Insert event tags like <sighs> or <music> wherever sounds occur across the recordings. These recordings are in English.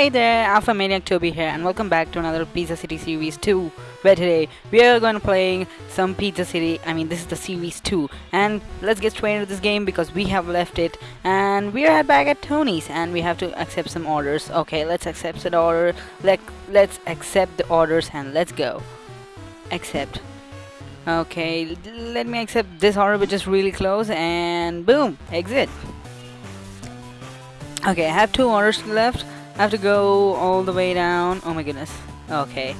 Hey there, Alpha Maniac Toby here, and welcome back to another Pizza City Series 2. Where today we are going to play some Pizza City. I mean, this is the Series 2, and let's get straight into this game because we have left it, and we are back at Tony's, and we have to accept some orders. Okay, let's accept the order. Let let's accept the orders, and let's go. Accept. Okay, let me accept this order, which is really close, and boom, exit. Okay, I have two orders left. I have to go all the way down. Oh my goodness. Okay.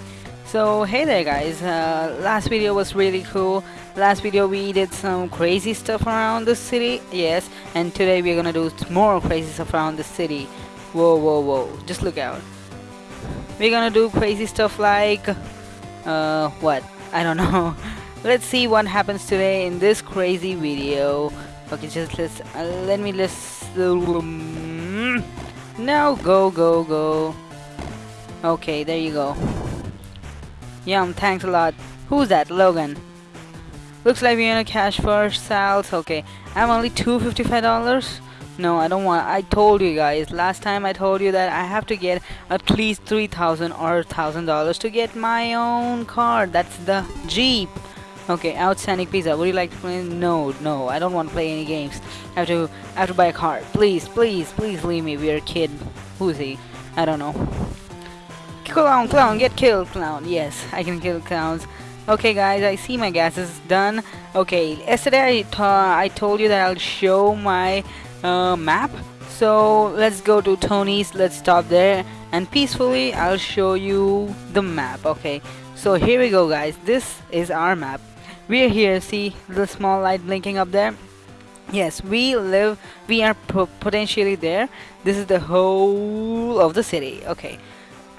So, hey there guys. Uh, last video was really cool. Last video we did some crazy stuff around the city. Yes. And today we're gonna do more crazy stuff around the city. Whoa, whoa, whoa. Just look out. We're gonna do crazy stuff like... Uh, what? I don't <laughs> know. Let's see what happens today in this crazy video. Okay, just let's... Uh, let me let's... Um, no, go, go, go. Okay, there you go. Yum, thanks a lot. Who's that? Logan. Looks like we're gonna cash for sales. Okay, I'm only $255. No, I don't want. I told you guys last time. I told you that I have to get at least three thousand or thousand dollars to get my own car. That's the Jeep. Okay, outstanding pizza. Would you like to play? No, no, I don't want to play any games. I have to, I have to buy a car. Please, please, please leave me. We're a kid. Who's he? I don't know. Clown, clown, get killed, clown. Yes, I can kill clowns. Okay, guys, I see my gas is done. Okay, yesterday I, I told you that I'll show my uh, map. So let's go to Tony's. Let's stop there and peacefully I'll show you the map. Okay, so here we go, guys. This is our map. We're here. See the small light blinking up there? Yes, we live. We are potentially there. This is the whole of the city. Okay.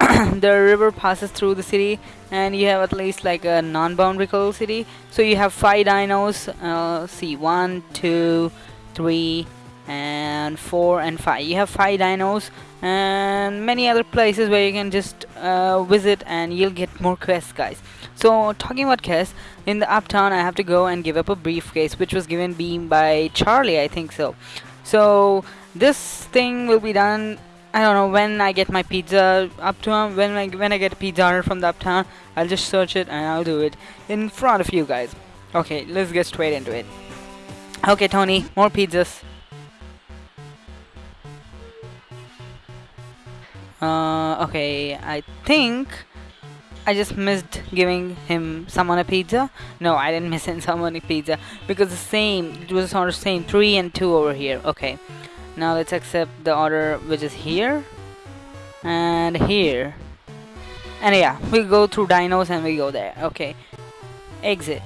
<coughs> the river passes through the city and you have at least like a non-boundary city so you have five dinos uh, see one two three and four and five. You have five dinos and many other places where you can just uh, visit and you'll get more quests guys. So talking about quests in the uptown I have to go and give up a briefcase which was given me by Charlie I think so. So this thing will be done I don't know when I get my pizza uptown when I when I get a pizza from the uptown I'll just search it and I'll do it in front of you guys. Okay let's get straight into it. Okay Tony more pizzas uh, okay I think I just missed giving him someone a pizza. No I didn't miss him <laughs> someone a pizza because the same it was on the same 3 and 2 over here. Okay now let's accept the order which is here and here. And yeah we go through dinos and we go there. Okay exit.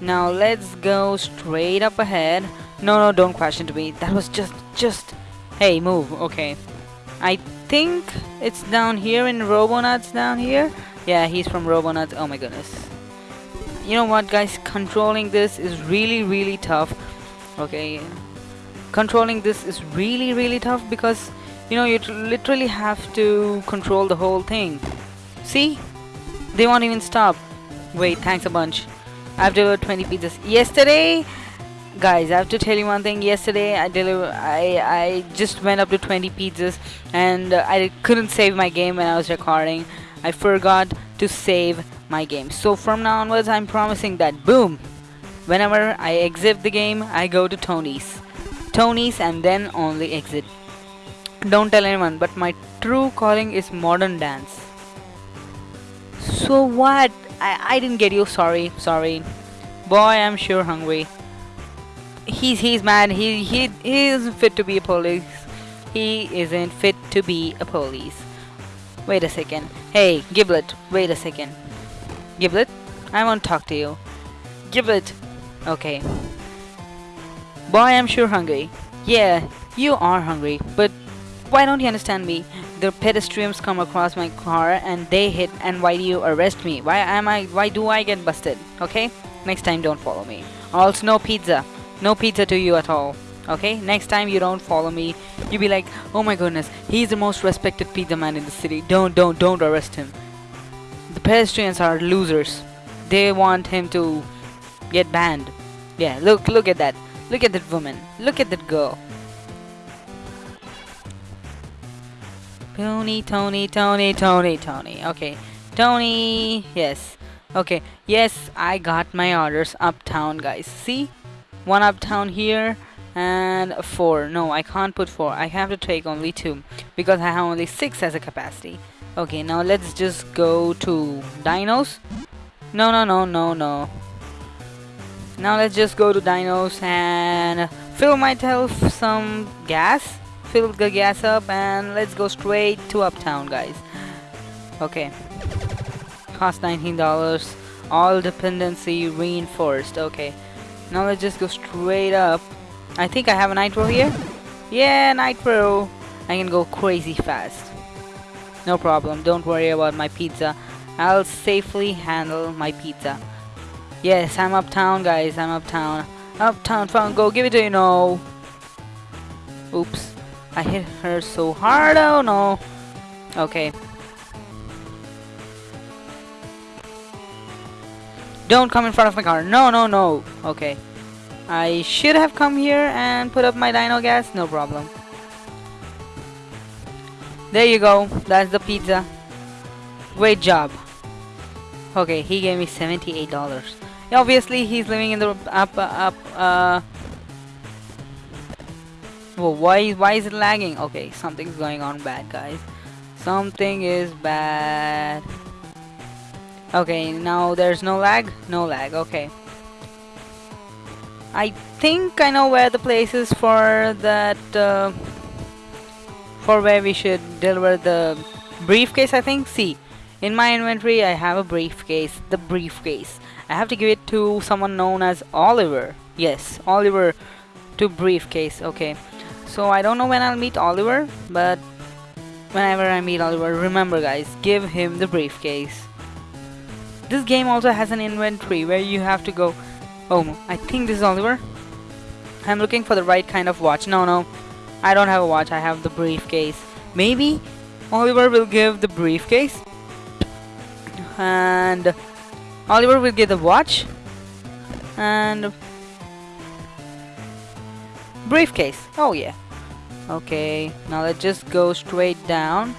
Now let's go straight up ahead. No no don't question into me. That was just just hey move. Okay I think it's down here in Robonuts down here? Yeah he's from Robonuts. Oh my goodness. You know what guys? Controlling this is really really tough. Okay. Controlling this is really really tough because you know you literally have to control the whole thing. See? They won't even stop. Wait thanks a bunch. I've delivered 20 pizzas. Yesterday guys I have to tell you one thing yesterday I deliver I I just went up to 20 pizzas and uh, I couldn't save my game when I was recording I forgot to save my game so from now onwards I'm promising that boom whenever I exit the game I go to Tony's Tony's and then only exit. Don't tell anyone, but my true calling is modern dance. So what? I, I didn't get you, sorry, sorry. Boy, I'm sure hungry. He's he's mad, he, he, he isn't fit to be a police. He isn't fit to be a police. Wait a second. Hey, Giblet, wait a second. Giblet, I want to talk to you. Giblet. Okay, Boy, I'm sure hungry. Yeah, you are hungry, but why don't you understand me? The pedestrians come across my car and they hit and why do you arrest me? Why am I why do I get busted? Okay? Next time don't follow me. Also no pizza. No pizza to you at all. Okay? Next time you don't follow me, you be like, "Oh my goodness, he's the most respected pizza man in the city. Don't don't don't arrest him." The pedestrians are losers. They want him to get banned. Yeah, look look at that. Look at that woman. Look at that girl. Tony, Tony, Tony, Tony, Tony. Okay, Tony. Yes. Okay. Yes, I got my orders uptown, guys. See, one uptown here and four. No, I can't put four. I have to take only two because I have only six as a capacity. Okay, now let's just go to dinos. No, no, no, no, no. Now let's just go to dinos and fill myself some gas. Fill the gas up and let's go straight to uptown, guys. Okay. Cost $19. All dependency reinforced. Okay. Now let's just go straight up. I think I have a nitro here. Yeah, nitro. I can go crazy fast. No problem, don't worry about my pizza. I'll safely handle my pizza. Yes, I'm uptown, guys. I'm uptown. Uptown fun, go give it to you, no. Oops. I hit her so hard, oh no. Okay. Don't come in front of my car. No, no, no. Okay. I should have come here and put up my dino gas. No problem. There you go. That's the pizza. Great job. Okay, he gave me $78. Obviously, he's living in the up, up, uh... Well, why, why is it lagging? Okay, something's going on bad, guys. Something is bad. Okay, now there's no lag? No lag, okay. I think I know where the place is for that, uh, for where we should deliver the briefcase I think. See in my inventory I have a briefcase the briefcase. I have to give it to someone known as Oliver. Yes Oliver to briefcase okay. So I don't know when I'll meet Oliver but whenever I meet Oliver remember guys give him the briefcase this game also has an inventory where you have to go oh I think this is Oliver I'm looking for the right kind of watch no no I don't have a watch, I have the briefcase. Maybe Oliver will give the briefcase and Oliver will give the watch and briefcase. Oh yeah. Okay, now let's just go straight down.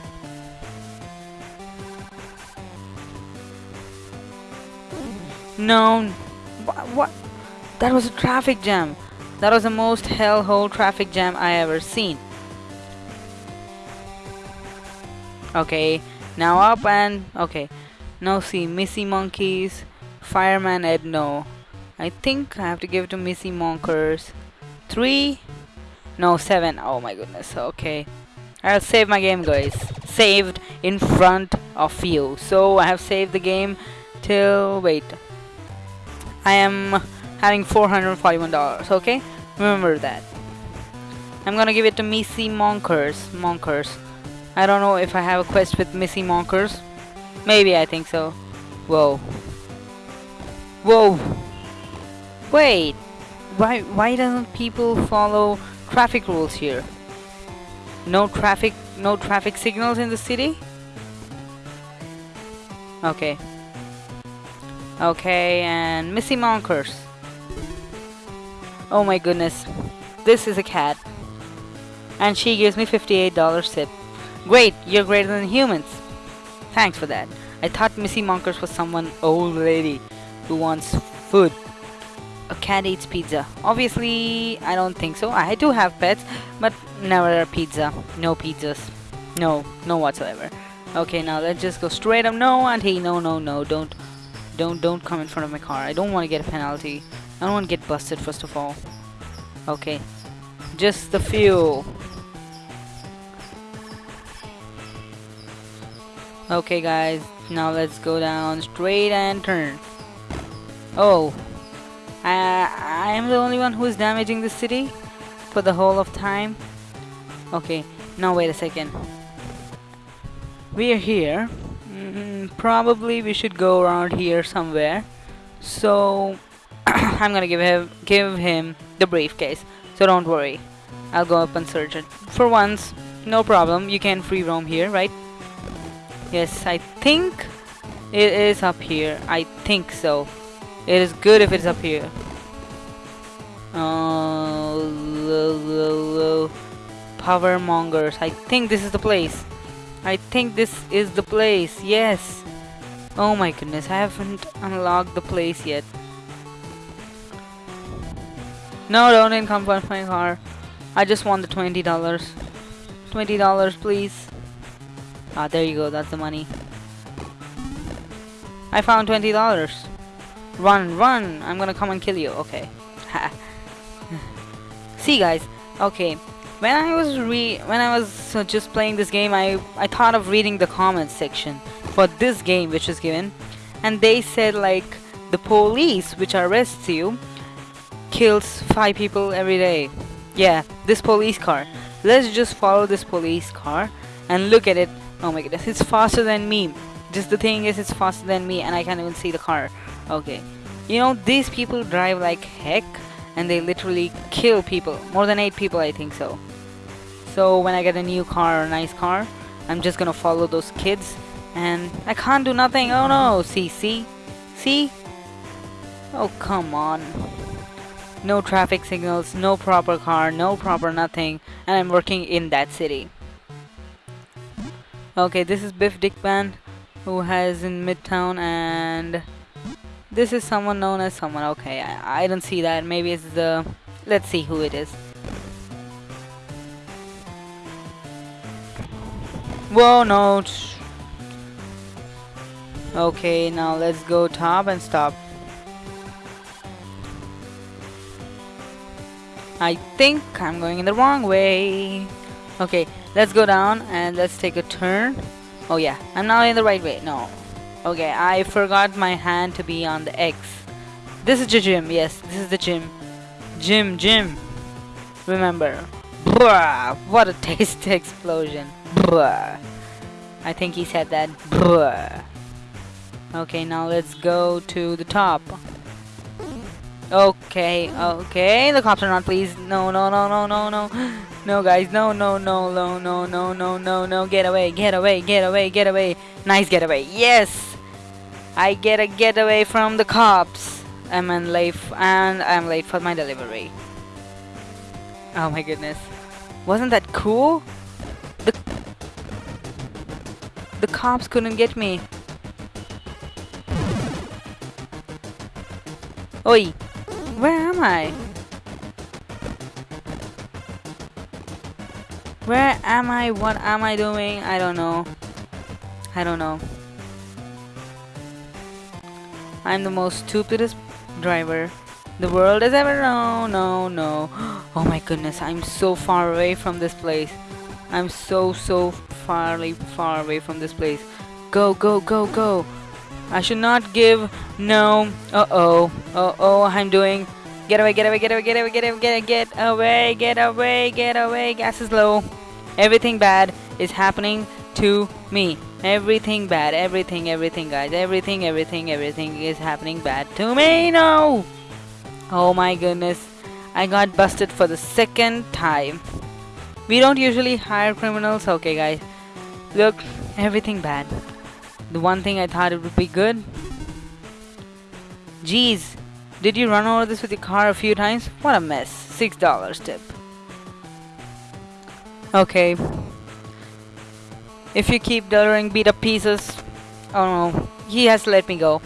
No, what, what? That was a traffic jam. That was the most hellhole traffic jam I ever seen. Okay, now up and okay. Now see Missy Monkeys, Fireman Ed no. I think I have to give to Missy Monkers. Three? No, seven. Oh my goodness. Okay. I'll save my game guys. Saved in front of you. So I have saved the game till wait. I am having $441 okay? Remember that. I'm gonna give it to Missy Monkers Monkers. I don't know if I have a quest with Missy Monkers. Maybe I think so. Whoa. Whoa. Wait. Why why doesn't people follow traffic rules here? No traffic no traffic signals in the city? Okay okay and Missy Monkers Oh my goodness. This is a cat. And she gives me $58 tip. Great, you're greater than humans. Thanks for that. I thought Missy Monkers was someone old lady who wants food. A cat eats pizza. Obviously, I don't think so. I do have pets, but never pizza. No pizzas. No, no whatsoever. Okay, now let's just go straight up. No, auntie, no, no, no, don't, don't, don't come in front of my car. I don't want to get a penalty. I don't want to get busted first of all. Okay. Just the fuel. Okay guys, now let's go down straight and turn. Oh. I, I am the only one who is damaging the city for the whole of time. Okay, now wait a second. We are here. Mm probably we should go around here somewhere. So <coughs> I'm gonna give him give him the briefcase. So don't worry. I'll go up and search it. For once, no problem. You can free roam here, right? Yes, I think it is up here. I think so. It is good if it's up here. Oh, power mongers. I think this is the place. I think this is the place. Yes. Oh my goodness, I haven't unlocked the place yet. No, don't for my car. I just want the $20. $20, please. Ah, there you go. That's the money. I found $20. Run, run. I'm gonna come and kill you. Okay. <laughs> See, guys. Okay. When I was re when I was uh, just playing this game, I I thought of reading the comments section for this game which is given, and they said like the police which arrests you kills five people every day. Yeah, this police car. Let's just follow this police car and look at it. Oh my goodness, it's faster than me. Just the thing is, it's faster than me and I can't even see the car. Okay. You know, these people drive like heck and they literally kill people. More than 8 people, I think so. So when I get a new car or a nice car, I'm just gonna follow those kids and I can't do nothing. Oh no, see, see? See? Oh, come on no traffic signals, no proper car, no proper nothing, and I'm working in that city. Okay, this is Biff Dickman, who has in Midtown, and this is someone known as someone. Okay, I, I don't see that. Maybe it's the. Let's see who it is. Whoa, no. Okay, now let's go top and stop. I think I'm going in the wrong way. Okay, let's go down and let's take a turn. Oh yeah, I'm not in the right way. No. Okay, I forgot my hand to be on the X. This is the gym. Yes, this is the gym. Gym, gym. Remember. Bruh, what a <laughs> taste explosion. Bruh. I think he said that. Bruh. Okay, now let's go to the top. Okay, okay. The cops are not pleased. No, no, no, no, no, no. No, guys. No, no, no, no, no, no, no, no, no. Get away, get away, get away, get away. Nice getaway. Yes! I get a getaway from the cops. I'm in late and I'm late for my delivery. Oh my goodness. Wasn't that cool? The The cops couldn't get me. Oi! Where am I? Where am I? What am I doing? I don't know. I don't know. I'm the most stupidest driver the world has ever known. No, no. <gasps> Oh my goodness, I'm so far away from this place. I'm so, so farly far away from this place. Go, go, go, go. I should not give. No. Uh-oh. Uh-oh, I'm doing. Get away, get away, get away, get away, get away, get away, get away, get away, get away. Gas is low. Everything bad is happening to me. Everything bad, everything, everything, guys. Everything, everything, everything is happening bad to me. No! Oh my goodness. I got busted for the second time. We don't usually hire criminals. Okay, guys. Look, everything bad. The one thing I thought it would be good. Jeez, did you run over this with your car a few times? What a mess. Six dollars tip. Okay. If you keep delivering beat up pieces. Oh no, he has to let me go.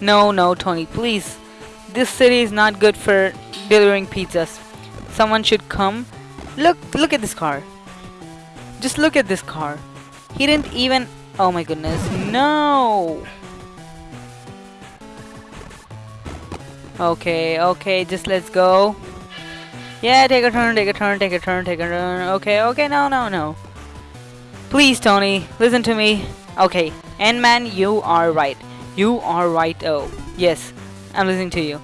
No, no, Tony, please. This city is not good for delivering pizzas. Someone should come. Look, look at this car. Just look at this car. He didn't even Oh my goodness, no! Okay, okay, just let's go. Yeah, take a turn, take a turn, take a turn, take a turn. Okay, okay, no, no, no. Please, Tony, listen to me. Okay, N-Man, you are right. You are right, oh. Yes, I'm listening to you.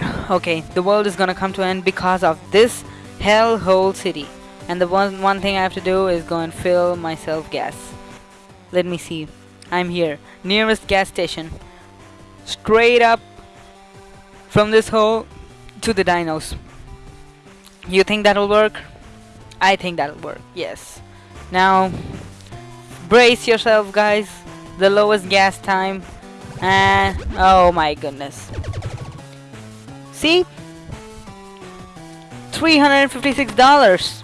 <sighs> Okay, the world is gonna come to an end because of this hellhole city. And the one one thing I have to do is go and fill myself gas. Let me see. I'm here. Nearest gas station. Straight up from this hole to the dinos. You think that'll work? I think that'll work yes. Now brace yourself guys. The lowest gas time. And oh my goodness. See $356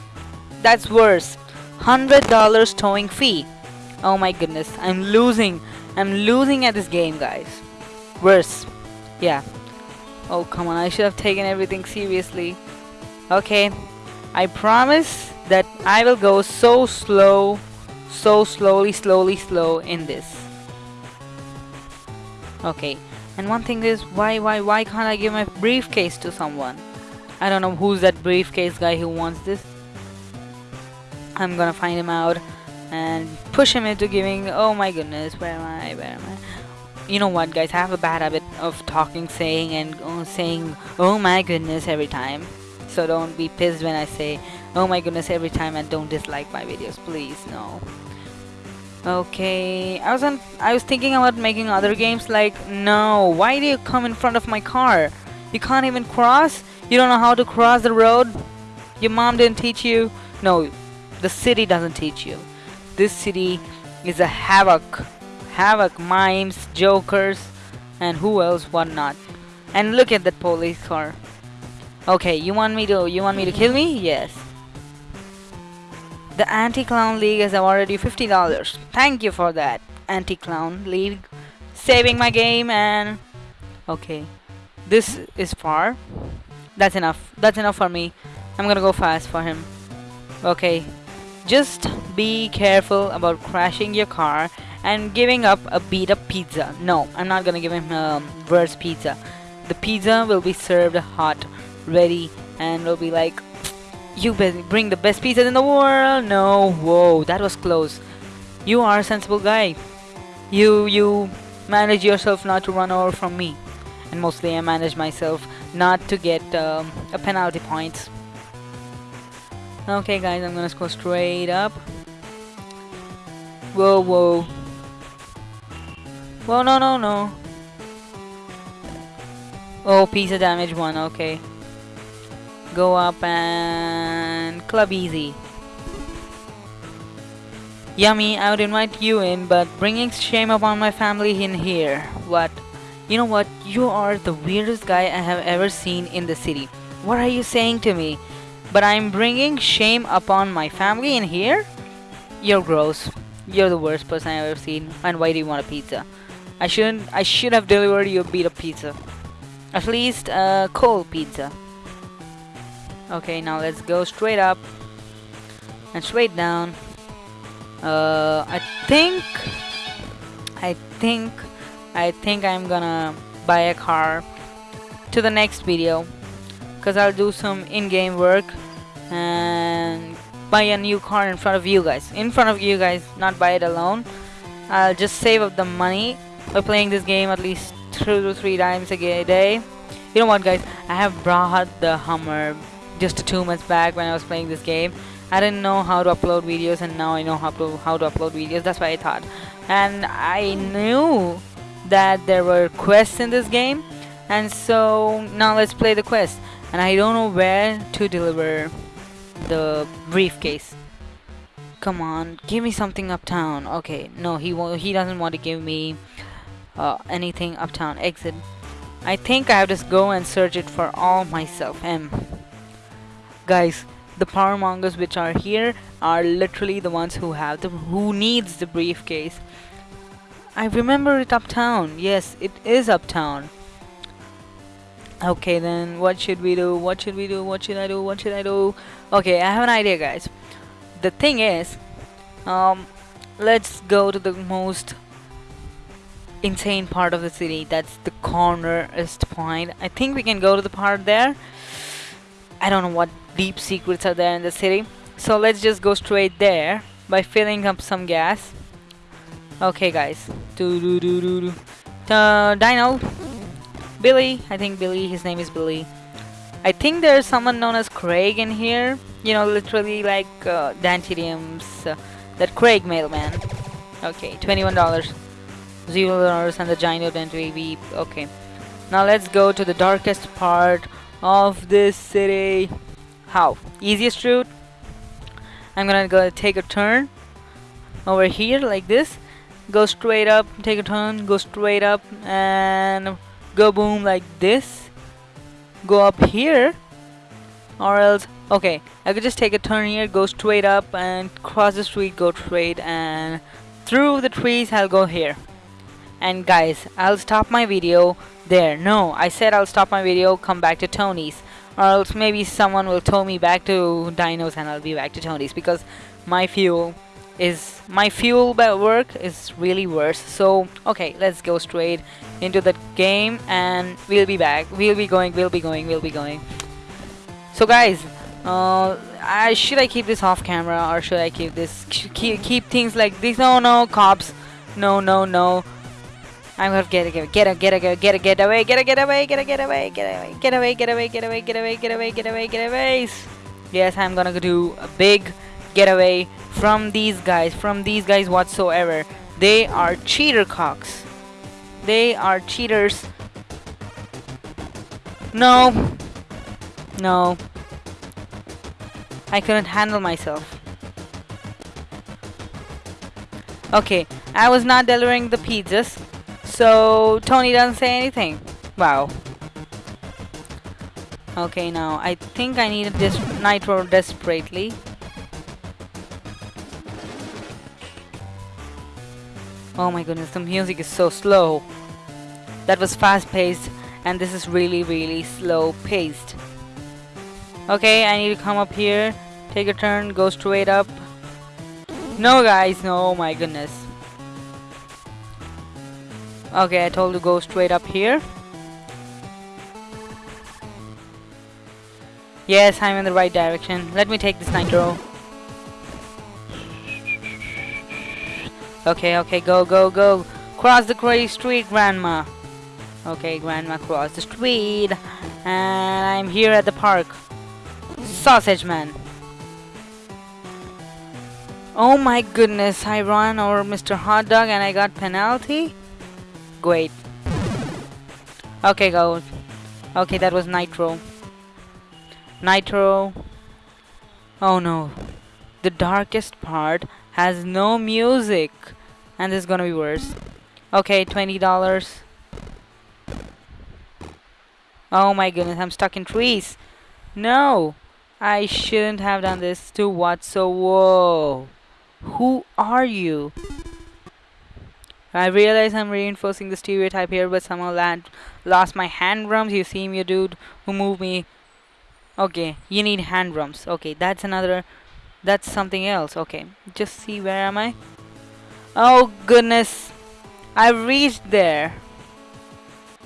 that's worse. $100 towing fee. Oh my goodness, I'm losing. I'm losing at this game, guys. Worse. Yeah. Oh, come on, I should have taken everything seriously. Okay, I promise that I will go so slow, so slowly, slowly, slow in this. Okay, and one thing is, why, why, why can't I give my briefcase to someone? I don't know who's that briefcase guy who wants this. I'm gonna find him out and push him into giving. Oh my goodness, where am I? Where am I? You know what, guys? I have a bad habit of talking, saying, and uh, saying, "Oh my goodness" every time. So don't be pissed when I say, "Oh my goodness" every time, and don't dislike my videos, please. No. Okay, I was on. I was thinking about making other games. Like, no, why do you come in front of my car? You can't even cross. You don't know how to cross the road. Your mom didn't teach you. No, the city doesn't teach you. This city is a havoc. Havoc, mimes, jokers, and who else, what not. And look at that police car. Okay, you want me to you want me to kill me? Yes. The Anti-Clown League has awarded you $50. Thank you for that, Anti-Clown League. Saving my game and... Okay. This is far. That's enough. That's enough for me. I'm gonna go fast for him. Okay. Just be careful about crashing your car and giving up a beat up pizza. No, I'm not gonna give him a um, worse pizza. The pizza will be served hot, ready, and will be like, you bring the best pizzas in the world. No, whoa, that was close. You are a sensible guy. You you manage yourself not to run over from me, and mostly I manage myself not to get um, a penalty point. Okay, guys, I'm gonna go straight up. Whoa, whoa. Whoa, no, no, no. Oh, piece of damage one, okay. Go up and club easy. Yummy, I would invite you in, but bringing shame upon my family in here. What? You know what? You are the weirdest guy I have ever seen in the city. What are you saying to me? But I'm bringing shame upon my family in here? You're gross. You're the worst person I've ever seen. And why do you want a pizza? I shouldn't. I should have delivered you a bit of pizza. At least a cold pizza. Okay, now let's go straight up and straight down. Uh, I think, I think, I think I'm gonna buy a car to the next video because I'll do some in-game work and buy a new car in front of you guys. In front of you guys, not buy it alone. I'll just save up the money by playing this game at least two to three times a day. You know what guys, I have brought the Hummer just two months back when I was playing this game. I didn't know how to upload videos and now I know how to how to upload videos. That's why I thought. And I knew that there were quests in this game and so now let's play the quest. And I don't know where to deliver the briefcase. Come on, give me something uptown. Okay, no, he won't. He doesn't want to give me uh, anything uptown. Exit. I think I have to go and search it for all myself. M guys the power mongers which are here are literally the ones who have the who needs the briefcase I remember it uptown. Yes it is uptown. Okay then what should we do? What should we do? What should I do? What should I do? Okay I have an idea guys. The thing is um let's go to the most insane part of the city. That's the cornerest point. I think we can go to the part there. I don't know what deep secrets are there in the city. So let's just go straight there by filling up some gas. Okay, guys. Dino. Billy. I think Billy. His name is Billy. I think there's someone known as Craig in here. You know, literally like uh, Dantirium's uh, that Craig mailman. Okay, twenty-one dollars, zero dollars, and the giant we okay. Now let's go to the darkest part of this city. How? Easiest route? I'm gonna go take a turn over here like this. Go straight up, take a turn, go straight up, and go boom like this. Go up here, or else Okay, I could just take a turn here, go straight up and cross the street, go straight and through the trees I'll go here. And guys, I'll stop my video there. No, I said I'll stop my video, come back to Tony's. Or else maybe someone will tow me back to Dinos and I'll be back to Tony's because my fuel is my fuel work is really worse so okay let's go straight into the game and we'll be back we'll be going we'll be going we'll be going so guys uh, I should I keep this off camera or should I keep this keep, keep things like this no no cops no no no I'm gonna get it get it get it get it get it get away get it get away get it get away get away get away get away get away get away get away get away get away yes I'm gonna do a big getaway from these guys from these guys whatsoever. They are cheater cocks. They are cheaters. No. No. I couldn't handle myself. Okay I was not delivering the pizzas so Tony doesn't say anything. Wow. Okay now I think I need this nitro desperately Oh my goodness, the music is so slow. That was fast paced and this is really really slow paced. Okay, I need to come up here, take a turn, go straight up. No guys, no, my goodness. Okay, I told to go straight up here. Yes, I'm in the right direction. Let me take this nitro. Okay, okay, go, go, go. Cross the gray street, Grandma. Okay, Grandma, cross the street. And I'm here at the park. Sausage Man. Oh my goodness, I ran over Mr. Hot Dog and I got penalty? Great. Okay, go. Okay, that was Nitro. Nitro. Oh no. The darkest part has no music. And this is gonna be worse. Okay, $20. Oh my goodness, I'm stuck in trees. No! I shouldn't have done this to what so whoa. Who are you? I realize I'm reinforcing the stereotype here, but somehow land lost my hand drums. You see me, dude, who moved me. Okay, you need hand drums. Okay, that's another. That's something else. Okay, just see where am I? Oh goodness. I reached there.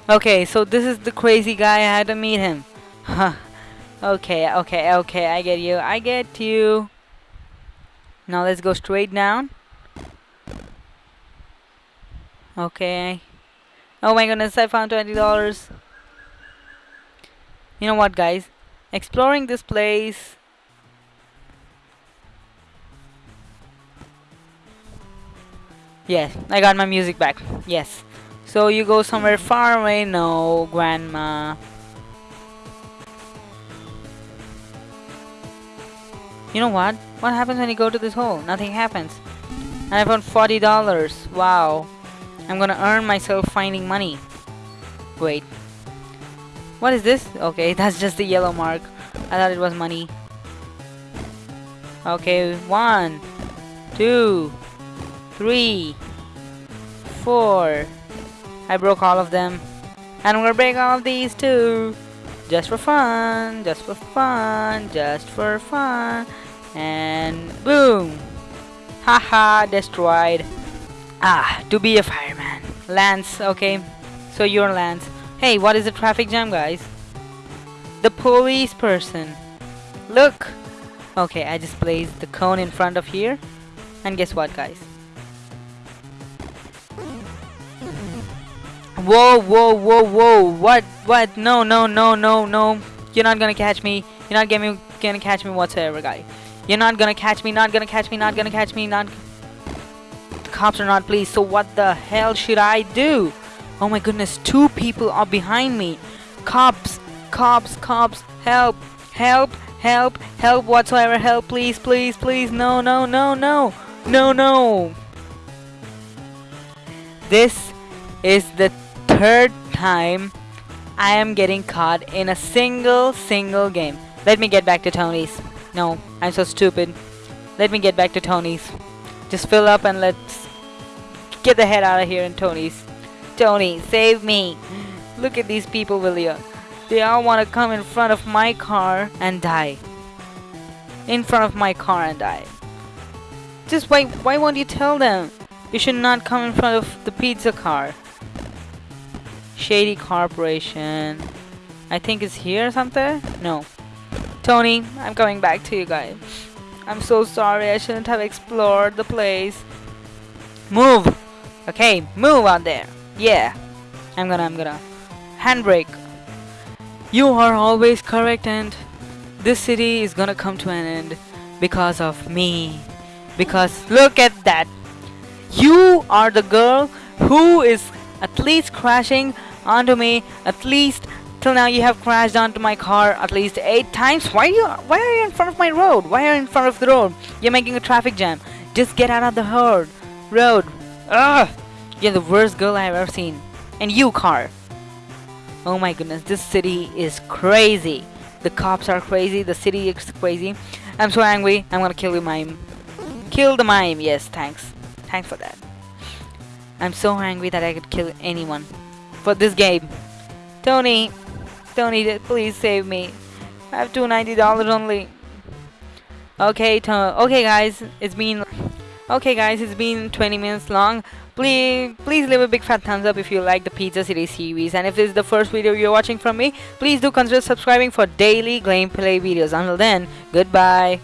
Okay, so this is the crazy guy. I had to meet him. Huh. <laughs> okay, okay, okay. I get you. I get you. Now let's go straight down. Okay. Oh my goodness, I found $20. You know what, guys? Exploring this place Yes, I got my music back. Yes. So you go somewhere far away? No, grandma. You know what? What happens when you go to this hole? Nothing happens. I found $40. Wow. I'm gonna earn myself finding money. Wait. What is this? Okay, <laughs> that's just the yellow mark. I thought it was money. Okay, one, two, three, four. I broke all of them. And I'm gonna break all of these too. Just for fun, just for fun, just for fun. And boom! Haha, destroyed. Ah, to be a fireman. Lance, okay. So you're Lance. Hey, what is the traffic jam, guys? The police person. Look! Okay, I just placed the cone in front of here. And guess what, guys? Whoa, whoa, whoa, whoa. What? What? No, no, no, no, no. You're not gonna catch me. You're not gonna, gonna catch me whatsoever, guy. You're not gonna catch me, not gonna catch me, not gonna catch me, not... The cops are not pleased, so what the hell should I do? Oh my goodness, two people are behind me. Cops, cops, cops, help, help, help, help whatsoever, help, please, please, please, no, no, no, no, no, no. This is the third time I am getting caught in a single single game. Let me get back to Tony's. No, I'm so stupid. Let me get back to Tony's. Just fill up and let's get the head out of here in Tony's. Tony, save me. Look at these people, Willia. They all want to come in front of my car and die. In front of my car and die. Just why why won't you tell them? You should not come in front of the pizza car. Shady Corporation. I think it's here or something? No. Tony, I'm coming back to you guys. I'm so sorry, I shouldn't have explored the place. Move! Okay, move out there. Yeah. I'm gonna, I'm gonna. Handbrake. You are always correct and this city is gonna come to an end because of me. Because look at that. You are the girl who is at least crashing onto me at least till now you have crashed onto my car at least eight times. Why are you why are you in front of my road? Why are you in front of the road? You're making a traffic jam. Just get out of the road road. Ugh! you're the worst girl i've ever seen. And you car oh my goodness this city is crazy. The cops are crazy. The city is crazy. I'm so angry. I'm gonna kill you mime. Kill the mime. Yes thanks. Thanks for that. I'm so angry that i could kill anyone for this game. Tony, Tony, please save me. I have two ninety dollars only. Okay, to okay, guys, it's been okay, guys, it's been 20 minutes long. Please, please leave a big fat thumbs up if you like the Pizza City series, and if this is the first video you're watching from me, please do consider subscribing for daily gameplay videos. Until then, goodbye.